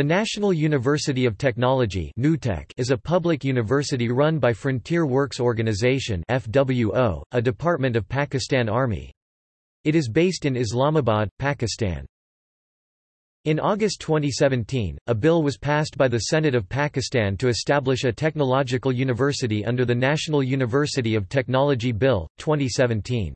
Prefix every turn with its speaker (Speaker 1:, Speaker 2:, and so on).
Speaker 1: The National University of Technology is a public university run by Frontier Works Organization FWO, a department of Pakistan Army. It is based in Islamabad, Pakistan. In August 2017, a bill was passed by the Senate of Pakistan to establish a technological university under the National University of Technology Bill, 2017.